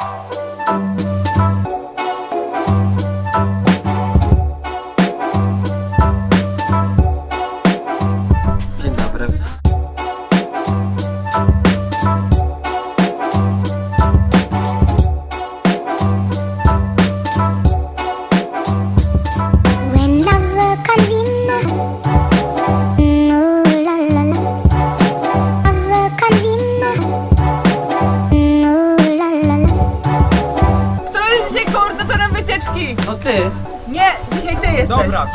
Wow. Koordynatorem wycieczki? To ty. Nie, dzisiaj ty jesteś. Dobra,